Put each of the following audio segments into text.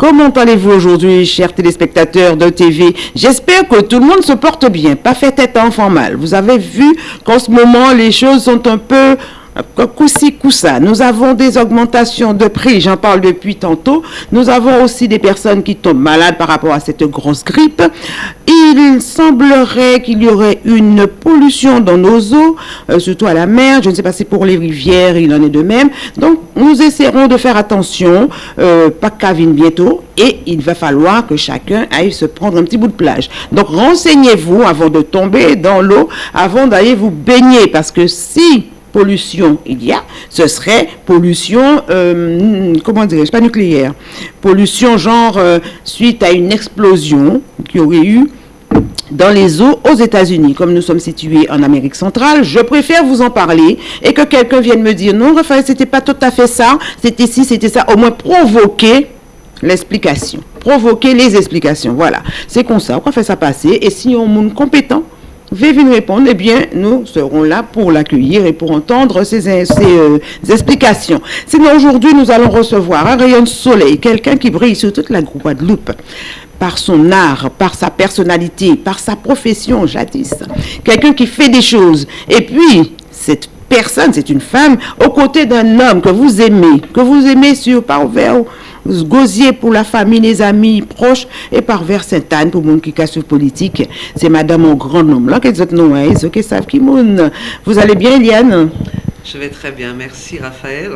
Comment allez-vous aujourd'hui, chers téléspectateurs de TV J'espère que tout le monde se porte bien, pas fait tête enfant mal. Vous avez vu qu'en ce moment, les choses sont un peu Coussi coussa. Nous avons des augmentations de prix, j'en parle depuis tantôt. Nous avons aussi des personnes qui tombent malades par rapport à cette grosse grippe. Il semblerait qu'il y aurait une pollution dans nos eaux, euh, surtout à la mer. Je ne sais pas si pour les rivières, il en est de même. Donc, nous essaierons de faire attention, euh, pas Cavine bientôt, et il va falloir que chacun aille se prendre un petit bout de plage. Donc, renseignez-vous avant de tomber dans l'eau, avant d'aller vous baigner, parce que si pollution il y a, ce serait pollution, euh, comment dirais-je, pas nucléaire, pollution genre euh, suite à une explosion qui aurait eu dans les eaux aux États-Unis. Comme nous sommes situés en Amérique centrale, je préfère vous en parler et que quelqu'un vienne me dire non, Raphaël, c'était pas tout à fait ça, c'était ci, c'était ça, au moins provoquer l'explication, provoquer les explications. Voilà, c'est comme ça, on faire ça passer et si on est compétent, venir répondre, eh bien, nous serons là pour l'accueillir et pour entendre ses, euh, explications. Sinon, aujourd'hui, nous allons recevoir un rayon de soleil, quelqu'un qui brille sur toute la Guadeloupe par son art, par sa personnalité, par sa profession jadis. Quelqu'un qui fait des choses. Et puis, cette personne, c'est une femme, aux côtés d'un homme que vous aimez, que vous aimez sur par vers Gosier pour la famille, les amis proches, et par vers Sainte-Anne pour mon qui casse politique. C'est madame au grand nom. Là, qu'est-ce que qui Vous allez bien, Eliane Je vais très bien, merci Raphaël.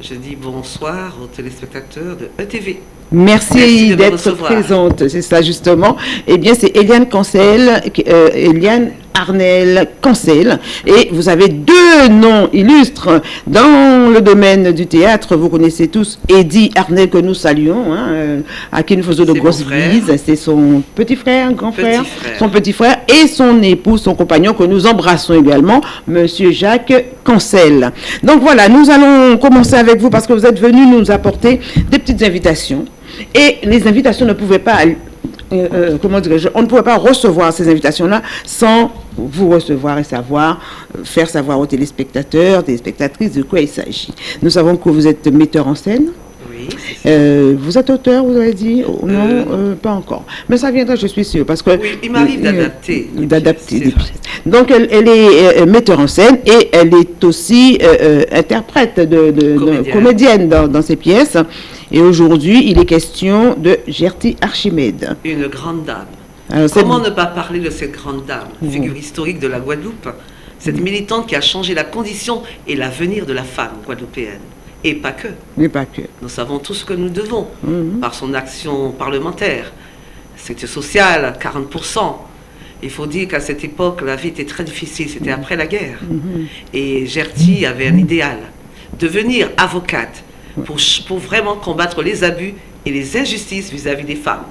Je dis bonsoir aux téléspectateurs de ETV. Merci, d'être présente, c'est ça justement. Eh bien, c'est Eliane Cancel, euh, Eliane Arnel Cancel. Et vous avez deux noms illustres dans le domaine du théâtre. Vous connaissez tous Eddie Arnel que nous saluons, hein, euh, à qui nous faisons de grosses bises. C'est son petit frère, grand frère, son petit frère et son épouse, son compagnon que nous embrassons également, Monsieur Jacques Cancel. Donc voilà, nous allons commencer avec vous parce que vous êtes venu nous apporter des petites invitations et les invitations ne pouvaient pas, euh, euh, comment dirais-je, on ne pouvait pas recevoir ces invitations-là sans vous recevoir et savoir, euh, faire savoir aux téléspectateurs, téléspectatrices de quoi il s'agit. Nous savons que vous êtes metteur en scène. Euh, vous êtes auteur, vous avez dit Non, euh, euh, pas encore. Mais ça viendra, je suis sûre. Parce que, oui, il m'arrive d'adapter. D'adapter Donc, elle, est metteur en scène et elle est aussi interprète, de, comédienne, dans, ses pièces. Et aujourd'hui, il est question de Gertie Archimède. Une grande dame. Comment ne pas parler de cette grande dame, figure historique de la Guadeloupe Cette militante qui a changé la condition et l'avenir de la femme guadeloupéenne. Et pas que. Pas que. Nous savons tout ce que nous devons mhm. par son action parlementaire. C'était social, 40%. Il faut dire qu'à cette époque, la vie était très difficile. C'était après la guerre. Et Gertie avait un idéal. Devenir avocate pour, pour vraiment combattre les abus et les injustices vis-à-vis des femmes.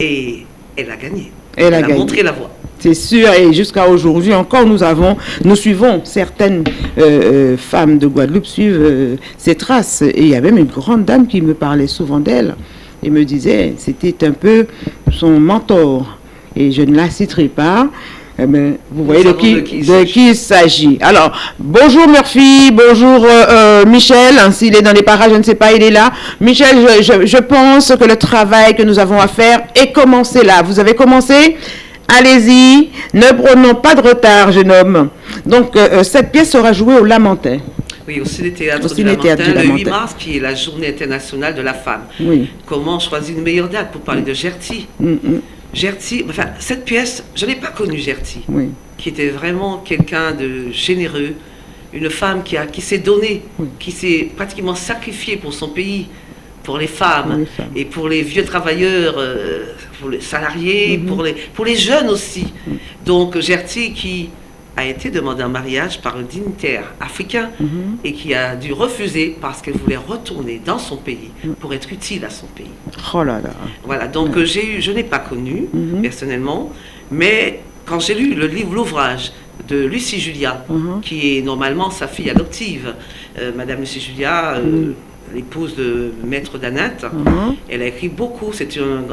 Et elle a gagné. Elle, a, montré la voie. C'est sûr, et jusqu'à aujourd'hui encore, nous avons, nous suivons certaines euh, euh, femmes de Guadeloupe suivent euh, ces traces. Et il y a même une grande dame qui me parlait souvent d'elle et me disait, c'était un peu son mentor. Et je ne la citerai pas. Mais vous voyez de qui, de qui, il s'agit. Alors, bonjour Murphy, bonjour Michel, hein, s'il est dans les parages, je ne sais pas, il est là. Michel, je, je pense que le travail que nous avons à faire est commencé là. Vous avez commencé? Allez-y, ne prenons pas de retard, jeune homme. Donc, euh, euh, cette pièce sera jouée au Lamentin. Oui, au Ciné-Théâtre du Lamentin, le 8 mars, qui est la journée internationale de la femme. Oui. Comment choisir une meilleure date pour parler de Gertie? Mm, mm. Gertie, enfin, cette pièce, je n'ai pas connu Gertie, oui. qui était vraiment quelqu'un de généreux, une femme qui, a, qui s'est donnée, qui s'est pratiquement sacrifiée pour son pays, pour les femmes, et pour les vieux travailleurs. Euh, pour les salariés, mhm. pour, les, pour les jeunes aussi. Donc Gertie qui a été demandée en mariage par un dignitaire africain mhm. et qui a dû refuser parce qu'elle voulait retourner dans son pays pour être utile à son pays. Oh là là. Voilà, donc j'ai eu, je n'ai pas connu personnellement, mais quand j'ai lu le livre, l'ouvrage de Lucie Julia, qui est normalement sa fille adoptive, euh, Madame Lucie Julia, euh, l'épouse de Maître Danat. Mhm. Elle a écrit beaucoup. C'est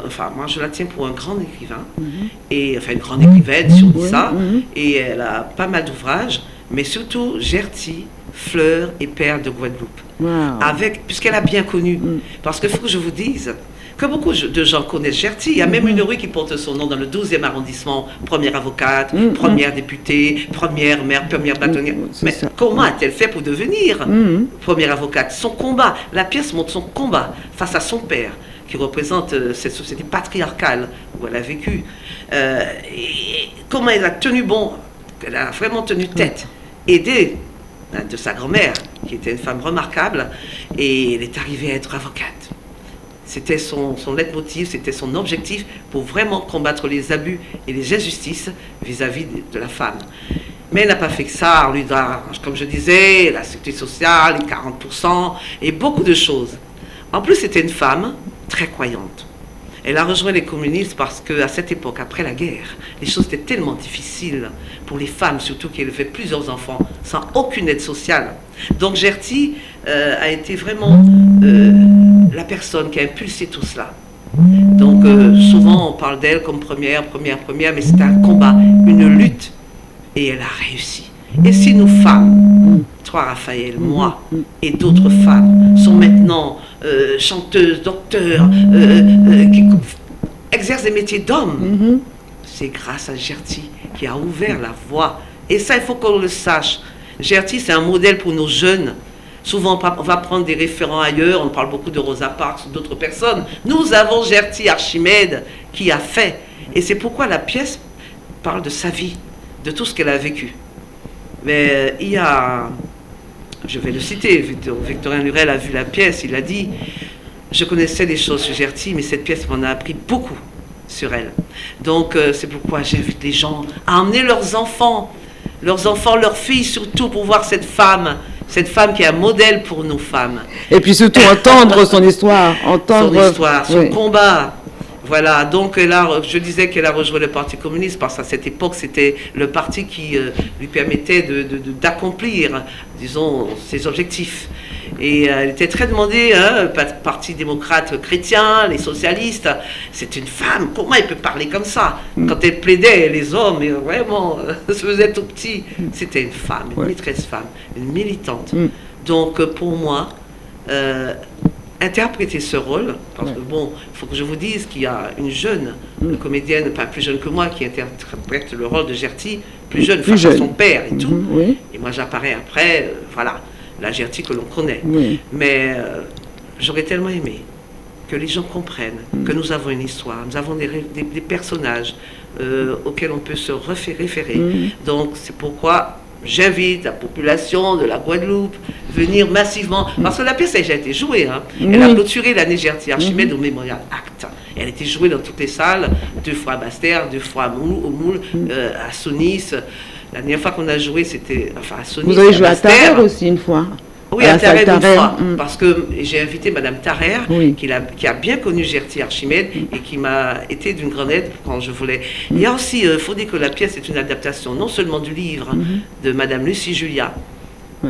enfin, moi je la tiens pour un grand écrivain, mhm. et enfin une grande écrivaine si on dit ça. Et elle a pas mal d'ouvrages, mais surtout Gertie Fleur et Perle de Guadeloupe. Avec, puisqu'elle a bien connu. Mm. Parce qu'il faut que je vous dise que beaucoup de gens connaissent Gertie. Il y a même une rue qui porte son nom dans le 12e arrondissement. Première avocate, mm-hmm. première députée, première maire, première bâtonnière. Mm-hmm. Mais comment a-t-elle fait pour devenir première avocate? Son combat, la pièce montre son combat face à son père, qui représente euh, cette société patriarcale où elle a vécu. Euh, et comment elle a tenu bon, elle a vraiment tenu tête, aidée hein, de sa grand-mère, qui était une femme remarquable, et elle est arrivée à être avocate. C'était son, son leitmotiv, c'était son objectif pour vraiment combattre les abus et les injustices vis-à-vis de, la femme. Mais elle n'a pas fait que ça, on lui comme je disais, la sécurité sociale, les 40%, et beaucoup de choses. En plus, c'était une femme très croyante. Elle a rejoint les communistes parce qu'à cette époque, après la guerre, les choses étaient tellement difficiles pour les femmes, surtout qui élevaient plusieurs enfants sans aucune aide sociale. Donc Gertie euh, a été vraiment euh, la personne qui a impulsé tout cela. Donc euh, souvent on parle d'elle comme première, première, première, mais c'est un combat, une lutte, et elle a réussi. Et si nous femmes, toi Raphaël, moi et d'autres femmes, sont maintenant chanteuses, docteurs, qui exercent des métiers d'hommes, c'est grâce à Gertie qui a ouvert la voie. Et ça, il faut qu'on le sache. Gertie, c'est un modèle pour nos jeunes. Souvent, on va prendre des référents ailleurs, on parle beaucoup de Rosa Parks ou d'autres personnes. Nous avons Gertie Archimède qui a fait. Et c'est pourquoi la pièce parle de sa vie, de tout ce qu'elle a vécu. Mais euh, il y a, je vais le citer, Victorien Lurel a vu la pièce, il a dit, je connaissais des choses sur Gertie, mais cette pièce m'en a appris beaucoup sur elle. Donc euh, c'est pourquoi j'invite les gens à emmener leurs enfants leurs enfants, leurs filles surtout, pour voir cette femme, cette femme qui est un modèle pour nos femmes. Et puis surtout entendre son histoire, entendre son histoire, son combat. Voilà, donc là, je disais qu'elle a rejoint le Parti communiste parce qu'à cette époque, c'était le parti qui euh, lui permettait d'accomplir, disons, ses objectifs. Et euh, elle était très demandée, hein, Parti démocrate chrétien, les socialistes. C'est une femme, comment elle peut parler comme ça? Mm. Quand elle plaidait, les hommes, vraiment, se faisaient tout petit. Mm. C'était une femme, une maîtresse femme, une militante. Mm. Donc euh, pour moi, euh, interpréter ce rôle, parce que bon, il faut que je vous dise qu'il y a une jeune comédienne, pas plus jeune que moi, qui interprète le rôle de Gertie, plus jeune, face à son père et tout. Mm-hmm, et moi j'apparais après, voilà la Gertie que l'on connaît. Mais euh, j'aurais tellement aimé que les gens comprennent mm. que nous avons une histoire, nous avons des, des, personnages euh, auxquels on peut se référer. Mm. Donc c'est pourquoi j'invite la population de la Guadeloupe venir massivement, parce que la pièce a déjà été jouée. Hein. Elle a clôturé l'année Gertie Archimède au Mémorial Act. Elle a été jouée dans toutes les salles, deux fois à Bastère, deux fois au Moule, euh, à Sonis. La dernière fois qu'on a joué, c'était enfin, à Sony. Vous avez joué à Tarère aussi une fois oui, à, Tarère une fois, mm. parce que j'ai invité Madame Tarère, qui, a, qui, a, bien connu Gertie Archimède mm. et qui m'a été d'une grande aide quand je voulais. Il y a aussi, il euh, faut dire que la pièce est une adaptation non seulement du livre mm-hmm. de Madame Lucie Julia,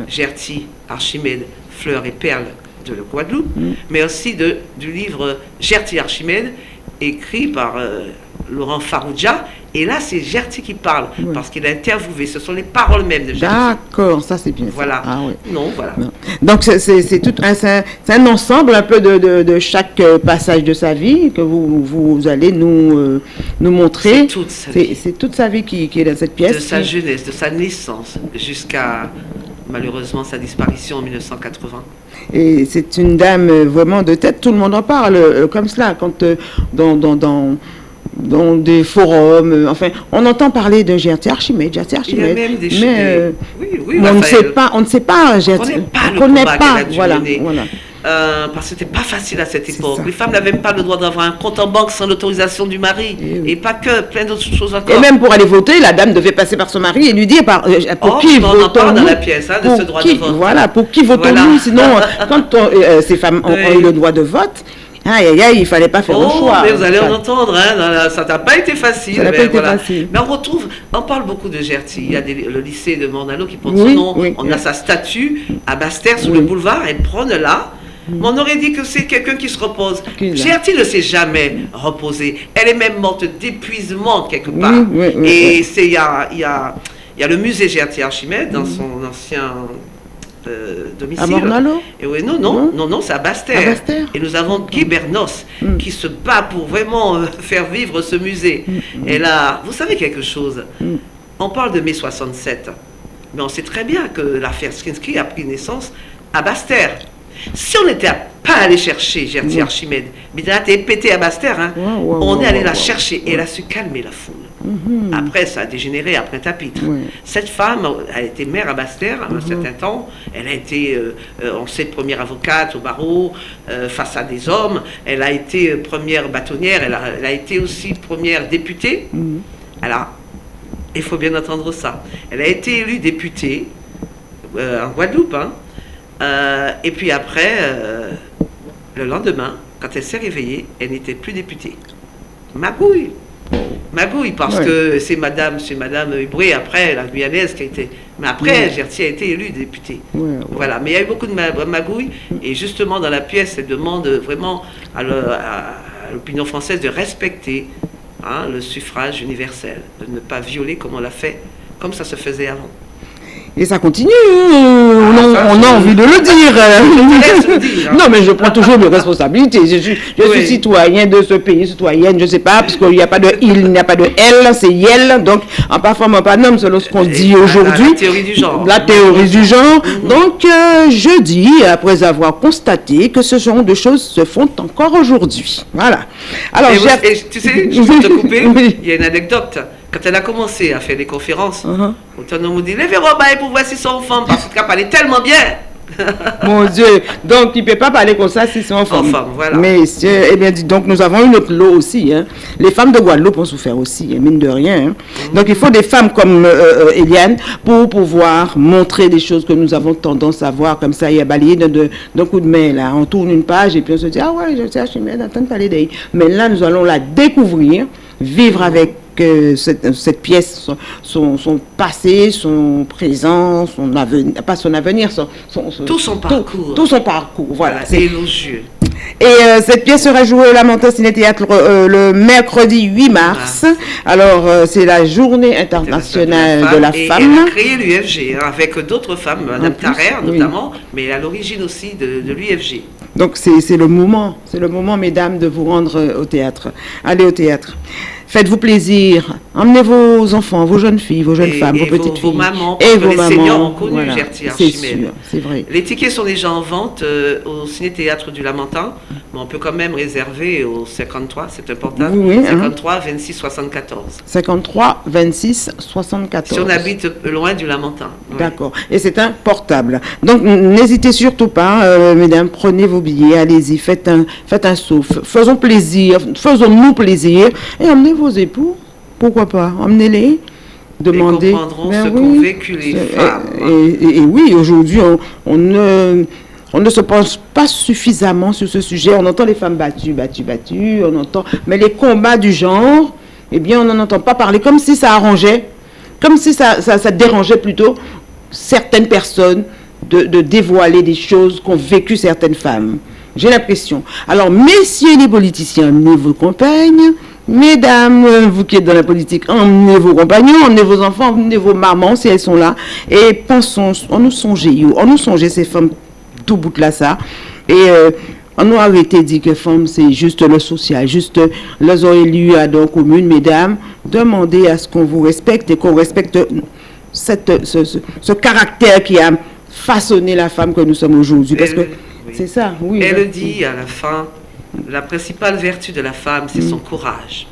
Gertie Archimède, Fleurs et Perles de la Guadeloupe, mm. mais aussi de, du livre Gertie Archimède, écrit par euh, Laurent Farouja et là, c'est Gertie qui parle, parce qu'il a interviewé. Ce sont les paroles mêmes de Gertie. D'accord, ça c'est bien. Voilà. Ah, Non, voilà. Donc, c'est tout un, un ensemble un peu de, de, chaque euh, passage de sa vie que vous, vous allez nous, euh, nous montrer. C'est toute sa vie. C'est toute sa vie qui, qui, est dans cette pièce. De sa jeunesse, de sa naissance, jusqu'à malheureusement sa disparition en 1980. Et c'est une dame euh, vraiment de tête, tout le monde en parle comme cela, quand dans, dans, dans dans des forums, euh, enfin, on entend parler de GRT Archimède, GRT Archimède. Il y a même des mais euh, oui, oui, on ne sait pas, on ne sait pas GRT. On ne connaît pas, voilà, voilà. Euh, parce que c'était pas facile à cette époque. Les femmes n'avaient même pas le droit d'avoir un compte en banque sans l'autorisation du mari. Et, et, pas que, plein d'autres choses encore. Et même pour aller voter, la dame devait passer par son mari et lui dire par, euh, pour oh, qui votons-nous dans la pièce, hein, de ce droit de vote. Voilà, pour qui votons-nous Sinon, quand ces femmes ont, ont eu le droit de vote, Aïe, aïe, aïe, il fallait pas faire le oh, choix. Mais vous allez en entendre, hein, ça n'a pas été facile. Ça n'a pas été facile. Mais on retrouve, on parle beaucoup de Gertie. Il y a le lycée de Mornalo qui porte son nom. on a sa statue à Bastère sur le boulevard. Elle prône là. On aurait dit que c'est quelqu'un qui se repose. Gertie ne s'est jamais reposée. Elle est même morte d'épuisement quelque part. Et il y a, y, a, y a le musée Gertie Archimède dans son ancien domicile. À Et oui, non, non, non, non, c'est à Bastère. Et nous avons Guy Bernos mm. qui se bat pour vraiment faire vivre ce musée. Mm. Et là, vous savez quelque chose On parle de mai 67, mais on sait très bien que l'affaire Skinsky a pris naissance à Bastère. Si on n'était pas allé chercher Gertie Archimède, mais elle a été pété à Bastère, hein, on est allé la chercher et elle a su calmer la foule. Mhm. Après, ça a dégénéré après Tapitre. Cette femme a été mère à Bastère à un mhm. certain temps. Elle a été, euh, euh, on sait, première avocate au barreau euh, face à des hommes. Elle a été première bâtonnière. Elle a, été aussi première députée. Mhm. Alors, il faut bien entendre ça. Elle a été élue députée en Guadeloupe. Hein. Et puis après, le lendemain, quand elle s'est réveillée, elle n'était plus députée. Magouille. Magouille, parce que c'est Madame, c'est Madame Hubré, après, la Guyanaise qui a été. Mais après, Gertie a été élue députée. Voilà. Mais il y a eu beaucoup de magouilles, et justement, dans la pièce, elle demande vraiment à l'opinion française de respecter hein, le suffrage universel, de ne pas violer comme on l'a fait, comme ça se faisait avant. Et ça continue. on, ah, a envie de le dire. non, mais je prends toujours mes responsabilités. Je suis, je suis citoyen de ce pays, citoyenne, je ne sais pas, parce qu'il n'y a pas de il, il n'y a pas de elle, c'est yel. Donc, en pas femme, en pas homme, selon ce qu'on dit aujourd'hui. La théorie du genre. La théorie du genre. Mhm. Donc, euh, je dis, après avoir constaté que ce genre de choses se font encore aujourd'hui. Voilà. Alors, tu sais, je vais te couper, il y a une anecdote. Quand elle a commencé à faire des conférences, uh -huh. on dit Levez pour voir si son femme, parce qu'elle parlait tellement bien. Mon Dieu, donc il ne peut pas parler comme ça si c'est en femme. voilà. Mais, eh bien, donc nous avons une autre lot aussi. Hein. Les femmes de Guadeloupe ont souffert aussi, hein, mine de rien. Hein. Mm. Donc il faut des femmes comme euh, euh, Eliane pour pouvoir montrer des choses que nous avons tendance à voir comme ça, il y a balayé d'un coup de main. Là. On tourne une page et puis on se dit Ah ouais, je sais, je suis bien de parler d'elle. Mais là, nous allons la découvrir, vivre avec que cette, pièce, son, son, passé, son présent, son avenir, pas son avenir, son, tout son parcours. Tout, son parcours, voilà. C'est élogieux. Et euh, cette pièce sera jouée au Lamentin Ciné-Théâtre euh, le mercredi 8 mars. Alors, euh, c'est la journée internationale de la femme. elle a créé l'UFG hein, avec d'autres femmes, Madame Tarère notamment, mais à l'origine aussi de, de l'UFG. Donc, c'est le moment, c'est le moment, mesdames, de vous rendre au théâtre. Allez au théâtre. Faites-vous plaisir. Emmenez vos enfants, vos jeunes filles, vos jeunes femmes, vos, petites filles. mamans, et vos les mamans. seniors ont connu C'est sûr, c'est vrai. Les tickets sont déjà en vente euh, au Ciné-Théâtre du Lamentin, mais on peut quand même réserver au 53, c'est important. Oui, 53 26 74. 53 26 74. Si on habite loin du Lamentin. D'accord. Et c'est un portable. Donc n'hésitez surtout pas, euh, mesdames, prenez vos billets, allez-y, faites un, faites un souffle. Faisons plaisir, faisons-nous plaisir et emmenez vos époux, pourquoi pas, emmenez-les. Demandez. Ils comprendront ben ce qu'ont vécu les femmes. Et, oui, aujourd'hui, on, ne, on ne se pense pas suffisamment sur ce sujet. On entend les femmes battues, battues, battues, on entend, mais les combats du genre, eh bien, on n'en entend pas parler, comme si ça arrangeait, comme si ça, ça, dérangeait plutôt certaines personnes de, de dévoiler des choses qu'ont vécu certaines femmes. J'ai l'impression. Alors, messieurs les politiciens, emmenez vos compagnes, Mesdames, vous qui êtes dans la politique, emmenez vos compagnons, emmenez vos enfants, emmenez vos mamans si elles sont là. Et pensons, on nous songeait, on nous songeait ces femmes tout bout de là ça. Et euh, on nous a été dit que femmes, c'est juste le social, juste les élus à donc commune, mesdames, demandez à ce qu'on vous respecte et qu'on respecte cette, ce, caractère qui a façonné la femme que nous sommes aujourd'hui. Parce que c'est ça, oui. Elle dit à la fin, la principale vertu de la femme, c'est son courage.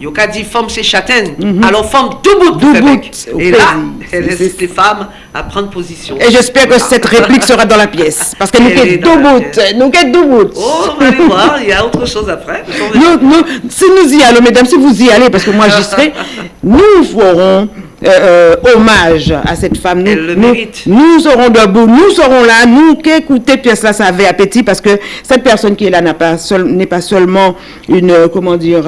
Yoka dit femme c'est châtaigne, mhm. alors femme debout. debout Et là, elle laisse les femmes à prendre position. Et j'espère que cette réplique sera dans la pièce. Parce que nous sommes debout. Nous sommes debout. Oh, on va aller voir, il y a autre chose après. si nous y allons, mesdames, si vous y allez, parce que moi j'y serai, nous ferons euh, euh, hommage à cette femme. Nous, Elle le mérite. Nous, serons debout, nous serons là, nous qui écoutons pièce là, ça avait appétit parce que cette personne qui est là n'est pas, seul, pas seulement une, euh, comment dire,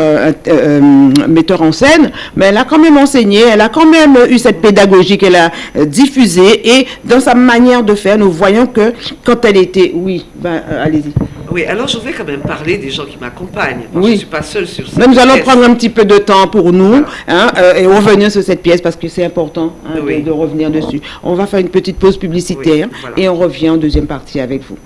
metteur en scène, mais elle a quand même enseigné, elle a quand même eu cette pédagogie qu'elle a diffusée et dans sa manière de faire, nous voyons que quand elle était, oui, ben, allez-y. Oui, alors je voudrais quand même parler des gens qui m'accompagnent. Oui. Je ne suis pas seule sur cette Mais nous allons prendre un petit peu de temps pour nous hein, euh, et revenir sur cette pièce parce que c'est important hein, de, revenir dessus. On va faire une petite pause publicitaire et on revient en deuxième partie avec vous.